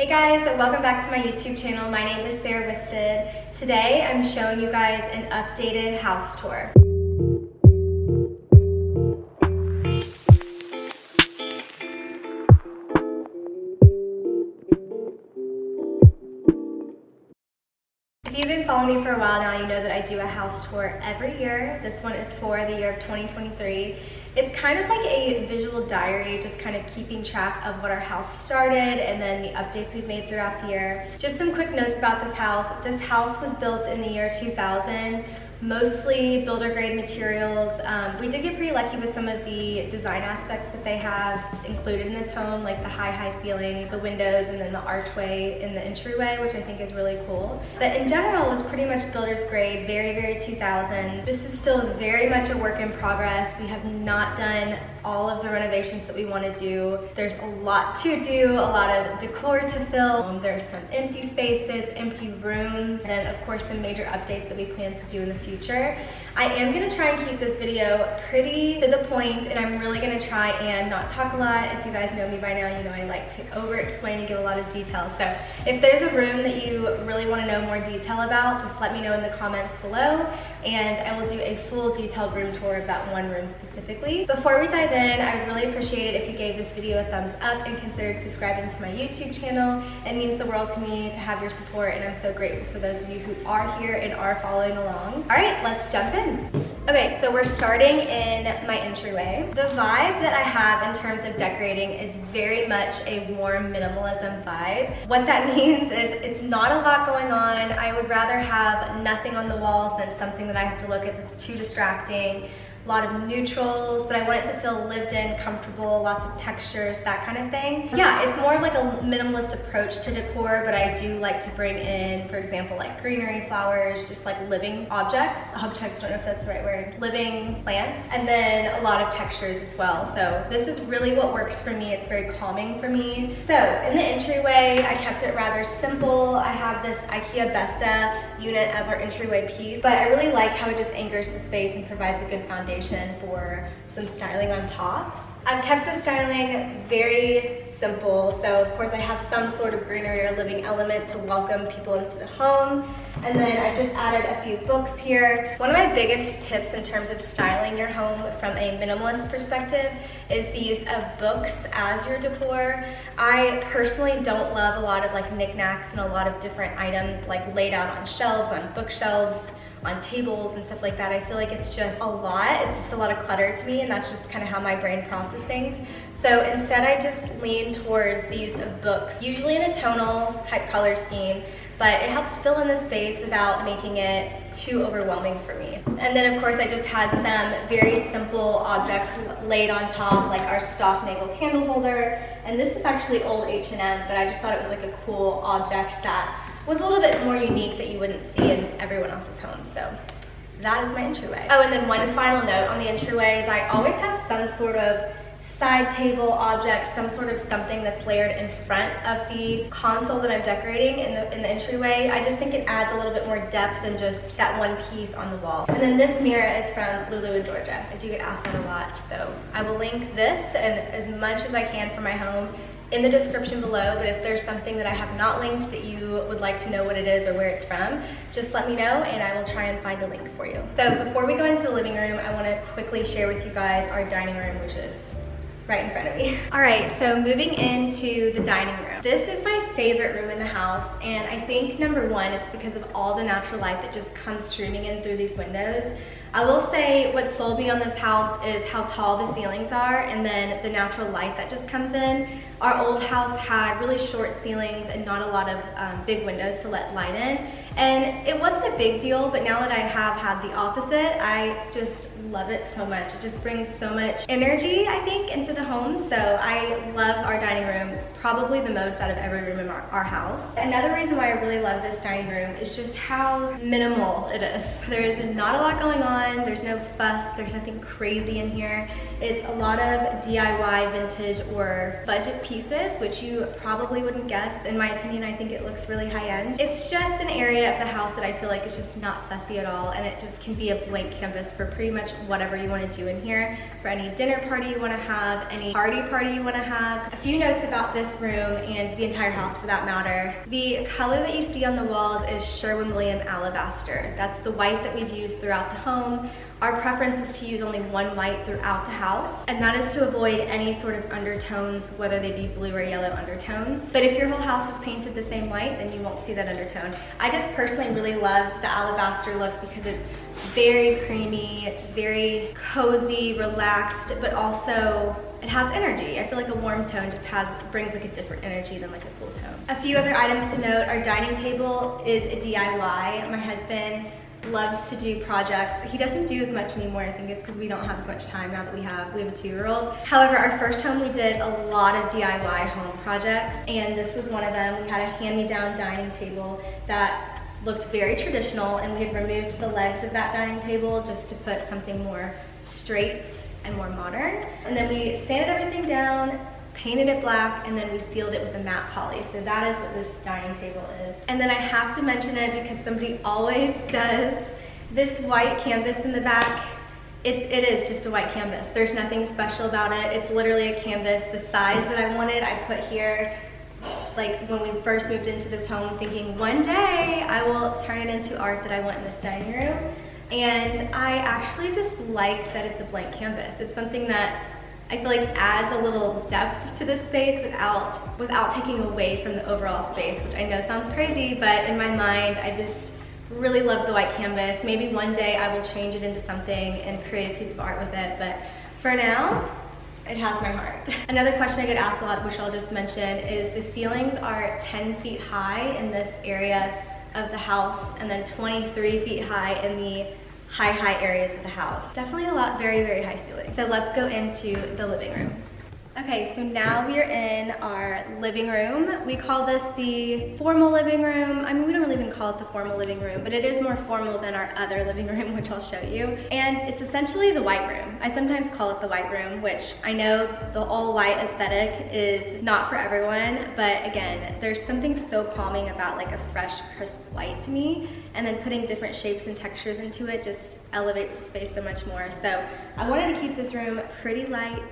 Hey guys, welcome back to my YouTube channel. My name is Sarah Wisted. Today I'm showing you guys an updated house tour. Me for a while now, you know that I do a house tour every year. This one is for the year of 2023. It's kind of like a visual diary, just kind of keeping track of what our house started and then the updates we've made throughout the year. Just some quick notes about this house. This house was built in the year 2000 mostly builder grade materials. Um, we did get pretty lucky with some of the design aspects that they have included in this home, like the high, high ceiling, the windows, and then the archway in the entryway, which I think is really cool. But in general, it was pretty much builder's grade, very, very 2000. This is still very much a work in progress. We have not done all of the renovations that we want to do. There's a lot to do, a lot of decor to fill. Um, there's some empty spaces, empty rooms, and of course some major updates that we plan to do in the future. I am gonna try and keep this video pretty to the point and I'm really gonna try and not talk a lot. If you guys know me by now, you know I like to over explain and give a lot of details. So if there's a room that you really wanna know more detail about, just let me know in the comments below and I will do a full detailed room tour of that one room specifically. Before we dive in, I really appreciate it if you gave this video a thumbs up and considered subscribing to my YouTube channel. It means the world to me to have your support and I'm so grateful for those of you who are here and are following along. All right, let's jump in in. Okay, so we're starting in my entryway. The vibe that I have in terms of decorating is very much a warm minimalism vibe. What that means is it's not a lot going on. I would rather have nothing on the walls than something that I have to look at that's too distracting a lot of neutrals, but I want it to feel lived in, comfortable, lots of textures, that kind of thing. Yeah, it's more like a minimalist approach to decor, but I do like to bring in, for example, like greenery, flowers, just like living objects. Objects, I don't know if that's the right word. Living plants, and then a lot of textures as well. So this is really what works for me. It's very calming for me. So in the entryway, I kept it rather simple. I have this IKEA Besta unit as our entryway piece, but I really like how it just anchors the space and provides a good foundation foundation for some styling on top. I've kept the styling very simple. So of course I have some sort of greenery or living element to welcome people into the home. And then I just added a few books here. One of my biggest tips in terms of styling your home from a minimalist perspective is the use of books as your decor. I personally don't love a lot of like knickknacks and a lot of different items like laid out on shelves, on bookshelves, on tables and stuff like that. I feel like it's just a lot. It's just a lot of clutter to me and that's just kind of how my brain processes things. So instead I just lean towards the use of books, usually in a tonal type color scheme, but it helps fill in the space without making it too overwhelming for me. And then of course I just had some very simple objects laid on top, like our stock navel candle holder. And this is actually old H&M, but I just thought it was like a cool object that was a little bit more unique that you wouldn't see in everyone else's home. So that is my entryway. Oh, and then one final note on the entryway is I always have some sort of side table object, some sort of something that's layered in front of the console that I'm decorating in the, in the entryway. I just think it adds a little bit more depth than just that one piece on the wall. And then this mirror is from Lulu and Georgia. I do get asked that a lot, so I will link this and as much as I can for my home in the description below, but if there's something that I have not linked that you would like to know what it is or where it's from, just let me know and I will try and find a link for you. So before we go into the living room, I wanna quickly share with you guys our dining room, which is right in front of me. All right, so moving into the dining room. This is my favorite room in the house, and I think number one, it's because of all the natural light that just comes streaming in through these windows. I will say what sold me on this house is how tall the ceilings are and then the natural light that just comes in. Our old house had really short ceilings and not a lot of um, big windows to let light in. And it wasn't a big deal, but now that I have had the opposite, I just love it so much. It just brings so much energy, I think, into the home. So I love our dining room probably the most out of every room in our, our house. Another reason why I really love this dining room is just how minimal it is. There is not a lot going on. There's no fuss. There's nothing crazy in here. It's a lot of DIY vintage or budget pieces, which you probably wouldn't guess. In my opinion, I think it looks really high end. It's just an area of the house that I feel like is just not fussy at all. And it just can be a blank canvas for pretty much whatever you want to do in here. For any dinner party you want to have, any party party you want to have. A few notes about this room and the entire house for that matter. The color that you see on the walls is Sherwin-Williams Alabaster. That's the white that we've used throughout the home. Our preference is to use only one white throughout the house, and that is to avoid any sort of undertones, whether they be blue or yellow undertones. But if your whole house is painted the same white, then you won't see that undertone. I just personally really love the alabaster look because it's very creamy, it's very cozy, relaxed, but also it has energy. I feel like a warm tone just has brings like a different energy than like a cool tone. A few other items to note, our dining table is a DIY. My husband loves to do projects. He doesn't do as much anymore. I think it's because we don't have as much time now that we have we have a two-year-old. However, our first home we did a lot of DIY home projects and this was one of them. We had a hand-me-down dining table that looked very traditional and we had removed the legs of that dining table just to put something more straight and more modern. And then we sanded everything down, painted it black, and then we sealed it with a matte poly. So that is what this dining table is. And then I have to mention it because somebody always does. This white canvas in the back, it, it is just a white canvas. There's nothing special about it. It's literally a canvas. The size that I wanted, I put here like when we first moved into this home thinking one day I will turn it into art that I want in this dining room. And I actually just like that it's a blank canvas. It's something that I feel like adds a little depth to this space without, without taking away from the overall space, which I know sounds crazy, but in my mind, I just really love the white canvas. Maybe one day I will change it into something and create a piece of art with it, but for now, it has my heart. Another question I get asked a lot, which I'll just mention, is the ceilings are 10 feet high in this area of the house and then 23 feet high in the high, high areas of the house. Definitely a lot, very, very high ceiling. So let's go into the living room. Okay, so now we are in our living room. We call this the formal living room. I mean, we don't really even call it the formal living room, but it is more formal than our other living room, which I'll show you. And it's essentially the white room. I sometimes call it the white room, which I know the all white aesthetic is not for everyone, but again, there's something so calming about like a fresh, crisp white to me. And then putting different shapes and textures into it just elevates the space so much more. So I wanted to keep this room pretty light,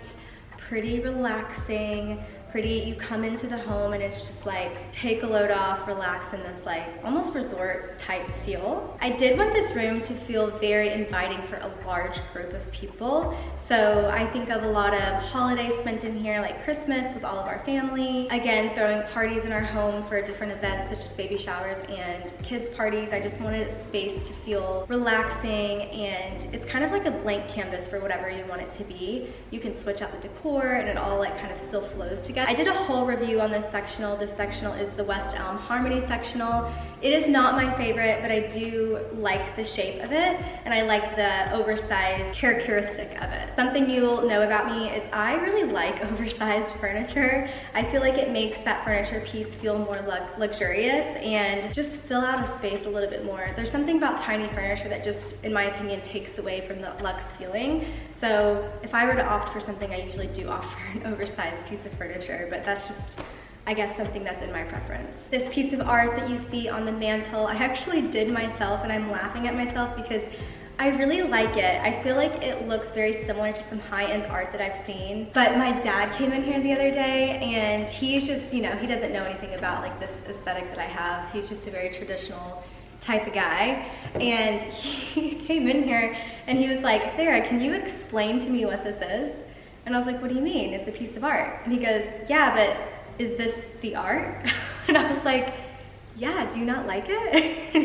pretty relaxing, pretty, you come into the home and it's just like, take a load off, relax in this like, almost resort type feel. I did want this room to feel very inviting for a large group of people. So I think of a lot of holidays spent in here, like Christmas with all of our family. Again, throwing parties in our home for different events such as baby showers and kids parties. I just wanted space to feel relaxing and it's kind of like a blank canvas for whatever you want it to be. You can switch out the decor and it all like kind of still flows together. I did a whole review on this sectional. This sectional is the West Elm Harmony sectional. It is not my favorite, but I do like the shape of it and I like the oversized characteristic of it. Something you'll know about me is I really like oversized furniture. I feel like it makes that furniture piece feel more luxurious and just fill out a space a little bit more. There's something about tiny furniture that just, in my opinion, takes away from the luxe feeling. So if I were to opt for something, I usually do opt for an oversized piece of furniture, but that's just I guess something that's in my preference. This piece of art that you see on the mantle, I actually did myself and I'm laughing at myself because I really like it. I feel like it looks very similar to some high-end art that I've seen. But my dad came in here the other day and he's just, you know, he doesn't know anything about like this aesthetic that I have. He's just a very traditional type of guy. And he came in here and he was like, Sarah, can you explain to me what this is? And I was like, what do you mean? It's a piece of art. And he goes, yeah, but is this the art? and I was like, yeah, do you not like it? and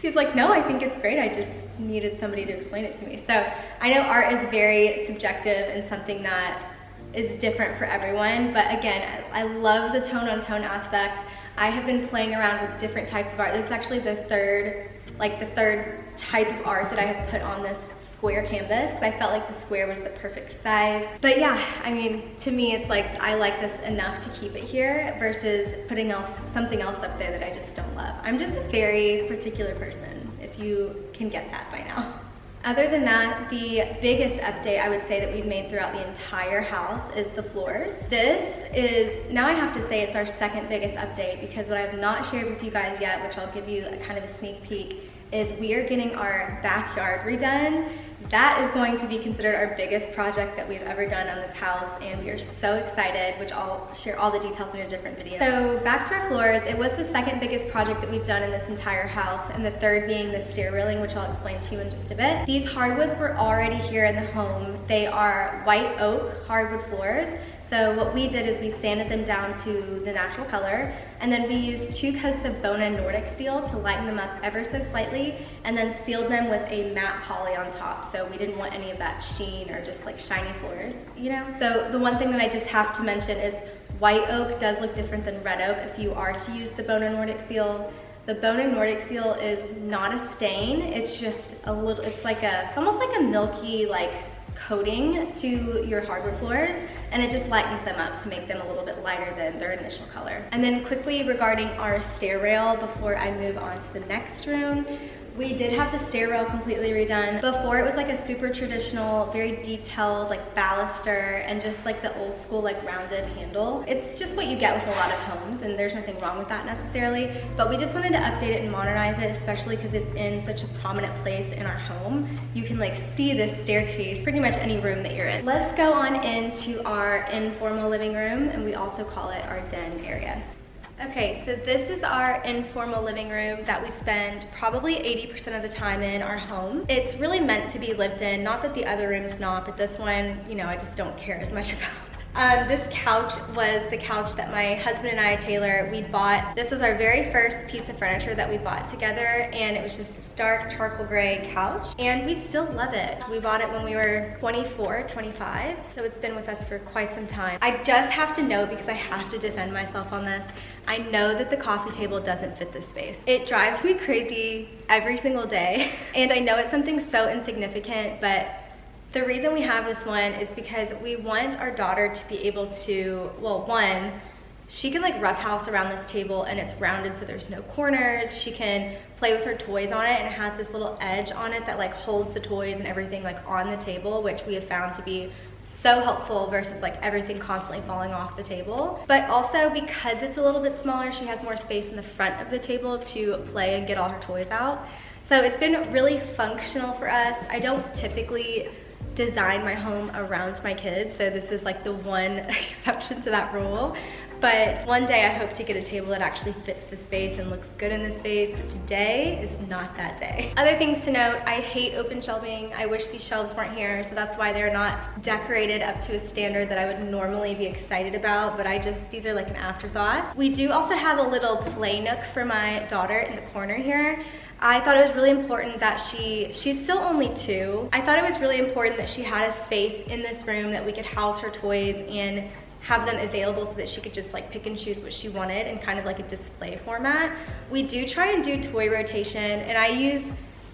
he, was like, no, I think it's great. I just needed somebody to explain it to me. So I know art is very subjective and something that is different for everyone. But again, I love the tone on tone aspect. I have been playing around with different types of art. This is actually the third, like the third type of art that I have put on this square canvas. I felt like the square was the perfect size. But yeah, I mean, to me, it's like I like this enough to keep it here versus putting else something else up there that I just don't love. I'm just a very particular person, if you can get that by now. Other than that, the biggest update I would say that we've made throughout the entire house is the floors. This is, now I have to say it's our second biggest update because what I have not shared with you guys yet, which I'll give you a kind of a sneak peek, is we are getting our backyard redone. That is going to be considered our biggest project that we've ever done on this house and we are so excited, which I'll share all the details in a different video. So back to our floors, it was the second biggest project that we've done in this entire house and the third being the stair railing, which I'll explain to you in just a bit. These hardwoods were already here in the home. They are white oak hardwood floors. So what we did is we sanded them down to the natural color and then we used two coats of Bona Nordic Seal to lighten them up ever so slightly and then sealed them with a matte poly on top. So we didn't want any of that sheen or just like shiny floors, you know? So the one thing that I just have to mention is white oak does look different than red oak if you are to use the Bona Nordic Seal. The Bona Nordic Seal is not a stain. It's just a little, it's like a, almost like a milky, like coating to your hardwood floors and it just lightens them up to make them a little bit lighter than their initial color. And then quickly regarding our stair rail before I move on to the next room, we did have the stair rail completely redone. Before it was like a super traditional, very detailed like baluster and just like the old school like rounded handle. It's just what you get with a lot of homes and there's nothing wrong with that necessarily. But we just wanted to update it and modernize it, especially because it's in such a prominent place in our home. You can like see this staircase pretty much any room that you're in. Let's go on into our informal living room and we also call it our den area. Okay, so this is our informal living room that we spend probably 80% of the time in our home. It's really meant to be lived in, not that the other room's not, but this one, you know, I just don't care as much about. Um, this couch was the couch that my husband and I, Taylor, we bought. This was our very first piece of furniture that we bought together and it was just this dark charcoal gray couch and we still love it. We bought it when we were 24, 25, so it's been with us for quite some time. I just have to know because I have to defend myself on this, I know that the coffee table doesn't fit this space. It drives me crazy every single day and I know it's something so insignificant but the reason we have this one is because we want our daughter to be able to, well, one, she can like roughhouse around this table and it's rounded so there's no corners. She can play with her toys on it and it has this little edge on it that like holds the toys and everything like on the table, which we have found to be so helpful versus like everything constantly falling off the table. But also because it's a little bit smaller, she has more space in the front of the table to play and get all her toys out. So it's been really functional for us. I don't typically design my home around my kids. So this is like the one exception to that rule. But one day I hope to get a table that actually fits the space and looks good in the space. Today is not that day. Other things to note, I hate open shelving. I wish these shelves weren't here, so that's why they're not decorated up to a standard that I would normally be excited about, but I just, these are like an afterthought. We do also have a little play nook for my daughter in the corner here. I thought it was really important that she, she's still only two. I thought it was really important that she had a space in this room that we could house her toys and have them available so that she could just like pick and choose what she wanted in kind of like a display format. We do try and do toy rotation and I use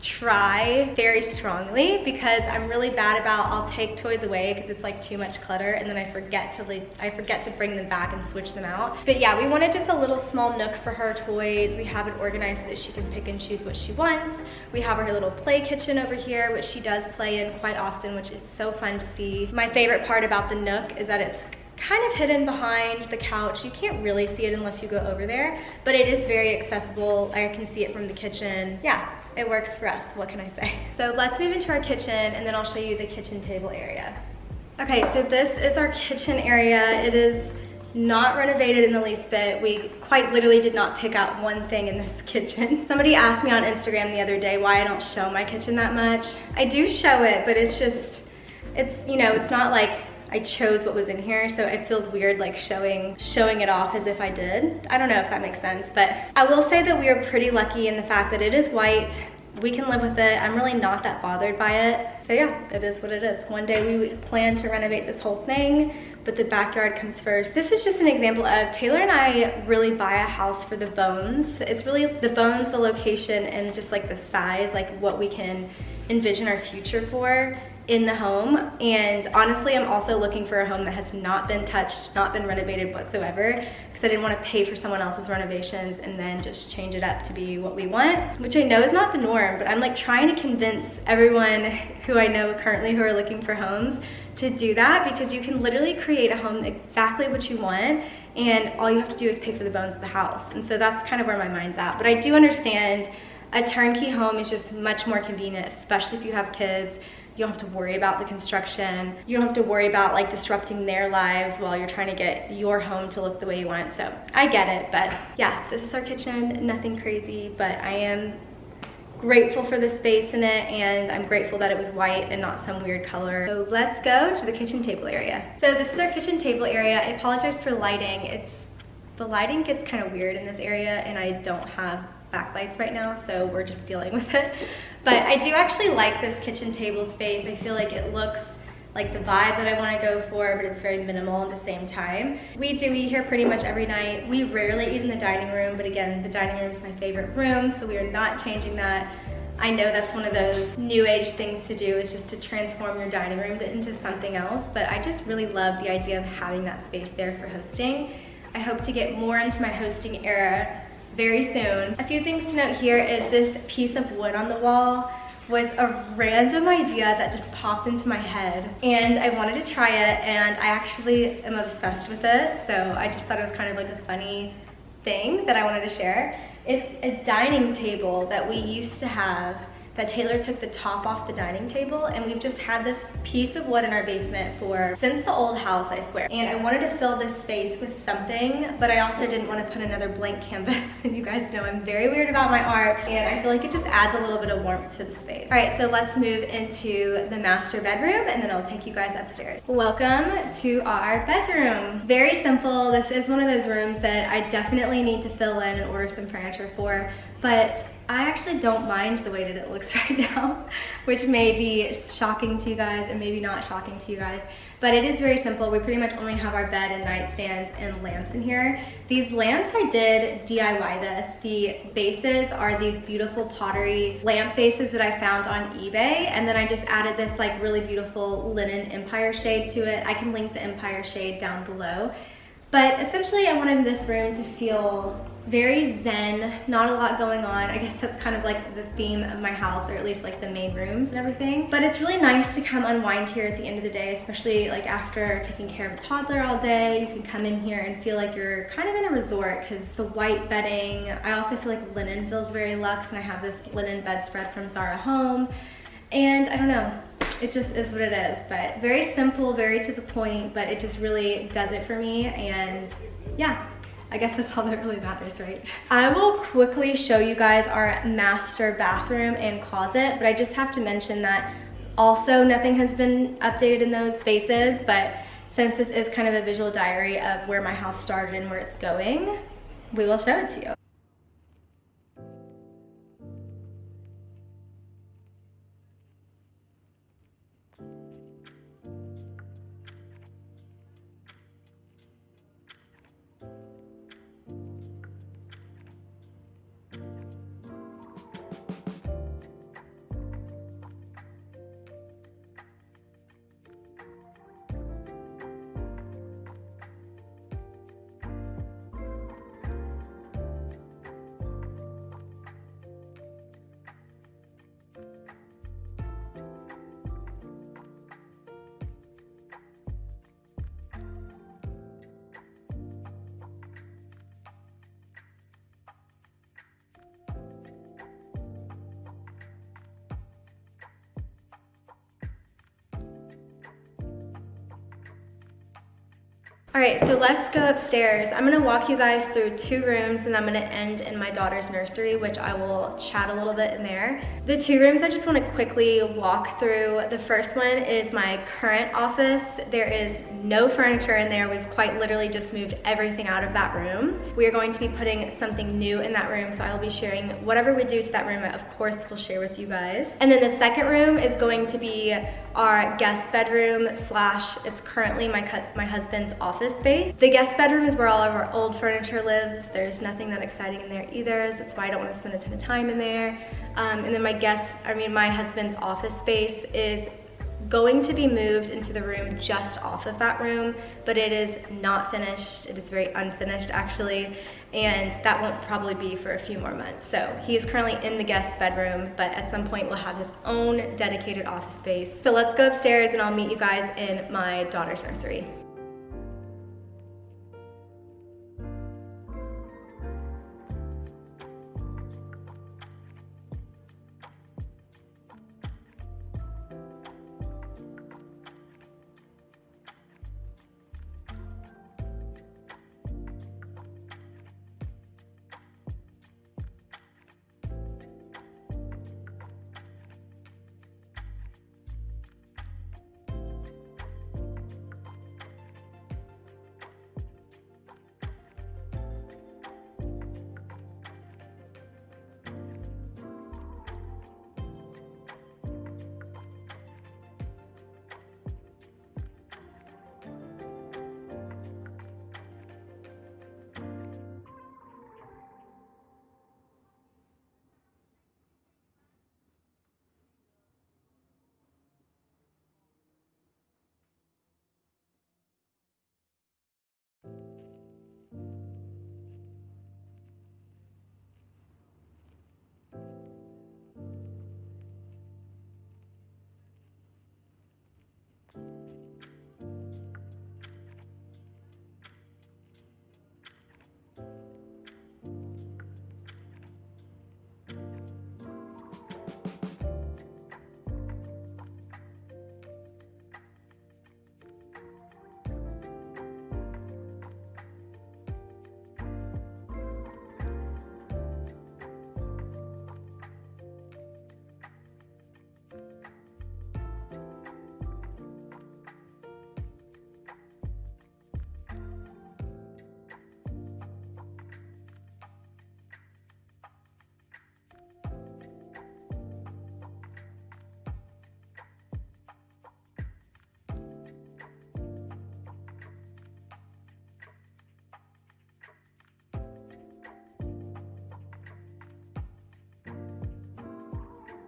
try very strongly because I'm really bad about I'll take toys away because it's like too much clutter and then I forget to like I forget to bring them back and switch them out. But yeah, we wanted just a little small nook for her toys. We have it organized so that she can pick and choose what she wants. We have her little play kitchen over here, which she does play in quite often, which is so fun to see. My favorite part about the nook is that it's kind of hidden behind the couch. You can't really see it unless you go over there, but it is very accessible. I can see it from the kitchen. Yeah, it works for us, what can I say? So let's move into our kitchen and then I'll show you the kitchen table area. Okay, so this is our kitchen area. It is not renovated in the least bit. We quite literally did not pick out one thing in this kitchen. Somebody asked me on Instagram the other day why I don't show my kitchen that much. I do show it, but it's just, it's, you know, it's not like I chose what was in here, so it feels weird like showing showing it off as if I did. I don't know if that makes sense, but I will say that we are pretty lucky in the fact that it is white. We can live with it. I'm really not that bothered by it. So yeah, it is what it is. One day we plan to renovate this whole thing, but the backyard comes first. This is just an example of Taylor and I really buy a house for the bones. It's really the bones, the location, and just like the size, like what we can envision our future for in the home and honestly I'm also looking for a home that has not been touched not been renovated whatsoever because I didn't want to pay for someone else's renovations and then just change it up to be what we want, which I know is not the norm, but I'm like trying to convince everyone who I know currently who are looking for homes to do that because you can literally create a home exactly what you want and all you have to do is pay for the bones of the house. And so that's kind of where my mind's at. But I do understand a turnkey home is just much more convenient, especially if you have kids you don't have to worry about the construction. You don't have to worry about like disrupting their lives while you're trying to get your home to look the way you want. So I get it, but yeah, this is our kitchen. Nothing crazy, but I am grateful for the space in it and I'm grateful that it was white and not some weird color. So let's go to the kitchen table area. So this is our kitchen table area. I apologize for lighting. It's The lighting gets kind of weird in this area and I don't have backlights right now, so we're just dealing with it. But I do actually like this kitchen table space. I feel like it looks like the vibe that I want to go for, but it's very minimal at the same time. We do eat here pretty much every night. We rarely eat in the dining room, but again, the dining room is my favorite room, so we are not changing that. I know that's one of those new age things to do is just to transform your dining room into something else, but I just really love the idea of having that space there for hosting. I hope to get more into my hosting era very soon. A few things to note here is this piece of wood on the wall was a random idea that just popped into my head and I wanted to try it and I actually am obsessed with it so I just thought it was kind of like a funny thing that I wanted to share. It's a dining table that we used to have that Taylor took the top off the dining table and we've just had this piece of wood in our basement for since the old house I swear and I wanted to fill this space with something but I also didn't want to put another blank canvas and you guys know I'm very weird about my art and I feel like it just adds a little bit of warmth to the space. All right so let's move into the master bedroom and then I'll take you guys upstairs. Welcome to our bedroom. Very simple. This is one of those rooms that I definitely need to fill in and order some furniture for but I actually don't mind the way that it looks right now, which may be shocking to you guys and maybe not shocking to you guys, but it is very simple. We pretty much only have our bed and nightstands and lamps in here. These lamps, I did DIY this. The bases are these beautiful pottery lamp bases that I found on eBay, and then I just added this like really beautiful linen empire shade to it. I can link the empire shade down below. But essentially I wanted this room to feel very zen, not a lot going on. I guess that's kind of like the theme of my house, or at least like the main rooms and everything. But it's really nice to come unwind here at the end of the day, especially like after taking care of a toddler all day. You can come in here and feel like you're kind of in a resort because the white bedding, I also feel like linen feels very luxe and I have this linen bedspread from Zara Home. And I don't know, it just is what it is. But very simple, very to the point, but it just really does it for me. And yeah, I guess that's all that really matters, right? I will quickly show you guys our master bathroom and closet, but I just have to mention that also nothing has been updated in those spaces, but since this is kind of a visual diary of where my house started and where it's going, we will show it to you. All right, so let's go upstairs. I'm gonna walk you guys through two rooms and I'm gonna end in my daughter's nursery, which I will chat a little bit in there. The two rooms I just wanna quickly walk through. The first one is my current office. There is no furniture in there. We've quite literally just moved everything out of that room. We are going to be putting something new in that room, so I'll be sharing whatever we do to that room, of course, we'll share with you guys. And then the second room is going to be our guest bedroom slash it's currently my cut my husband's office space. The guest bedroom is where all of our old furniture lives. There's nothing that exciting in there either. That's why I don't want to spend a ton of time in there. Um, and then my guest, I mean my husband's office space is going to be moved into the room just off of that room, but it is not finished. It is very unfinished actually, and that won't probably be for a few more months. So he is currently in the guest bedroom, but at some point we'll have his own dedicated office space. So let's go upstairs and I'll meet you guys in my daughter's nursery.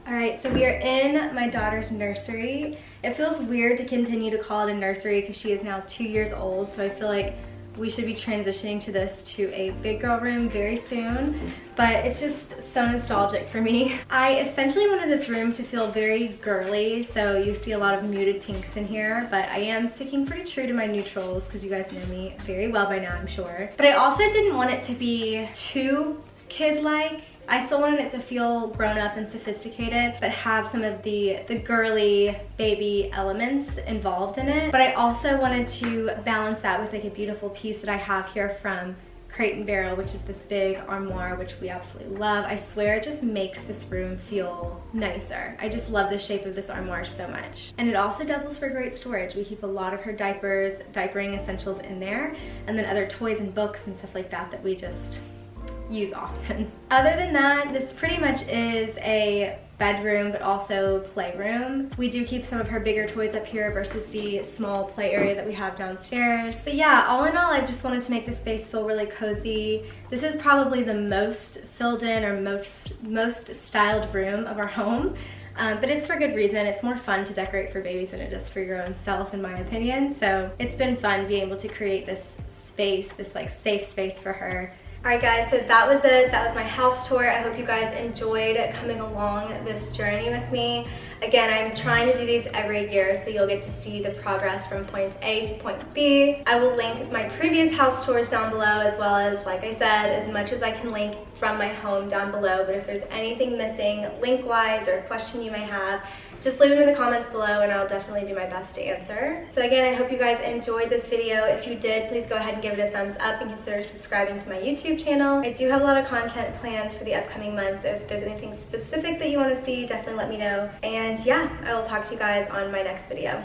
All right, so we are in my daughter's nursery. It feels weird to continue to call it a nursery because she is now two years old, so I feel like we should be transitioning to this to a big girl room very soon, but it's just so nostalgic for me. I essentially wanted this room to feel very girly, so you see a lot of muted pinks in here, but I am sticking pretty true to my neutrals because you guys know me very well by now, I'm sure. But I also didn't want it to be too kid-like I still wanted it to feel grown up and sophisticated, but have some of the, the girly baby elements involved in it. But I also wanted to balance that with like a beautiful piece that I have here from Crate and Barrel, which is this big armoire, which we absolutely love. I swear it just makes this room feel nicer. I just love the shape of this armoire so much. And it also doubles for great storage. We keep a lot of her diapers, diapering essentials in there, and then other toys and books and stuff like that that we just use often. Other than that, this pretty much is a bedroom but also playroom. We do keep some of her bigger toys up here versus the small play area that we have downstairs. But yeah, all in all, I just wanted to make the space feel really cozy. This is probably the most filled in or most, most styled room of our home. Um, but it's for good reason. It's more fun to decorate for babies than it is for your own self, in my opinion. So it's been fun being able to create this space, this like safe space for her Alright guys, so that was it. That was my house tour. I hope you guys enjoyed coming along this journey with me. Again, I'm trying to do these every year so you'll get to see the progress from point A to point B. I will link my previous house tours down below as well as, like I said, as much as I can link from my home down below. But if there's anything missing link-wise or a question you may have, just leave them in the comments below and I'll definitely do my best to answer. So again, I hope you guys enjoyed this video. If you did, please go ahead and give it a thumbs up and consider subscribing to my YouTube channel. I do have a lot of content plans for the upcoming months. If there's anything specific that you want to see, definitely let me know. And yeah, I will talk to you guys on my next video.